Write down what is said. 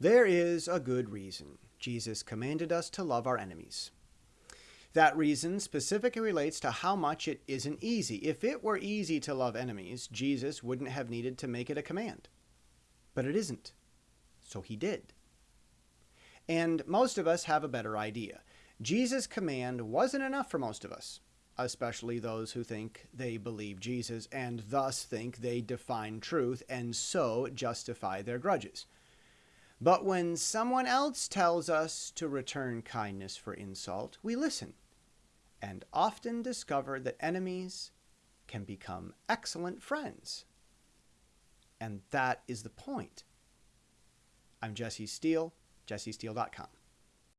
There is a good reason Jesus commanded us to love our enemies. That reason specifically relates to how much it isn't easy. If it were easy to love enemies, Jesus wouldn't have needed to make it a command. But it isn't. So he did. And most of us have a better idea. Jesus' command wasn't enough for most of us, especially those who think they believe Jesus and thus think they define truth and so justify their grudges. But when someone else tells us to return kindness for insult, we listen and often discover that enemies can become excellent friends. And that is the point. I'm Jesse Steele, jessesteele.com.